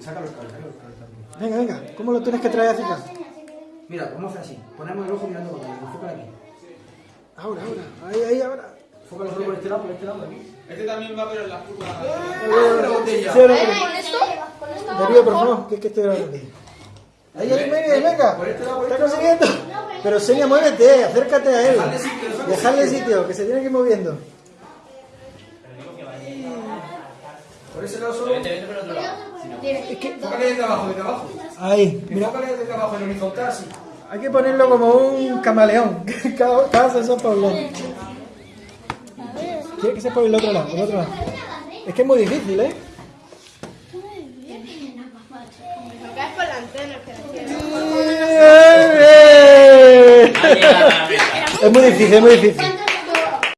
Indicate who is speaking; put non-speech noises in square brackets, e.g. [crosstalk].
Speaker 1: Saca los cables, saca los cables. también.
Speaker 2: Venga, venga, ¿cómo lo tienes que traer hacia acá?
Speaker 1: Mira, vamos a hacer así. Ponemos el ojo mirando para allá. Enfoca aquí.
Speaker 2: Ahora, ahora, ahí, ahí, ahora.
Speaker 1: Enfoca el ojo por este lado, por este lado, aquí.
Speaker 3: Este también va, pero en las curvas.
Speaker 1: Una botella.
Speaker 2: Sí, ahora, ahora.
Speaker 4: ¿Con esto?
Speaker 2: Darío, por favor, que es que estoy grabando aquí. Ahí, ahí, venga,
Speaker 1: este
Speaker 2: Está
Speaker 1: este
Speaker 2: consiguiendo. Pero Seña, muévete, acércate a él.
Speaker 1: Sitio.
Speaker 2: sitio, que se tiene que ir moviendo.
Speaker 1: Por ese lado solo.
Speaker 3: Vete, vete por el otro lado.
Speaker 1: Enfócale desde abajo, desde abajo.
Speaker 2: Ahí, mira.
Speaker 1: Enfócale desde abajo, en horizontal, así.
Speaker 2: Hay que ponerlo como un camaleón. [laughs] Cada, cada sensor para un lado. Tiene que ser por el otro lado, por el otro lado. Es que es muy difícil, ¿eh?
Speaker 4: Me caes por la antena, que
Speaker 2: Es muy difícil, es muy difícil.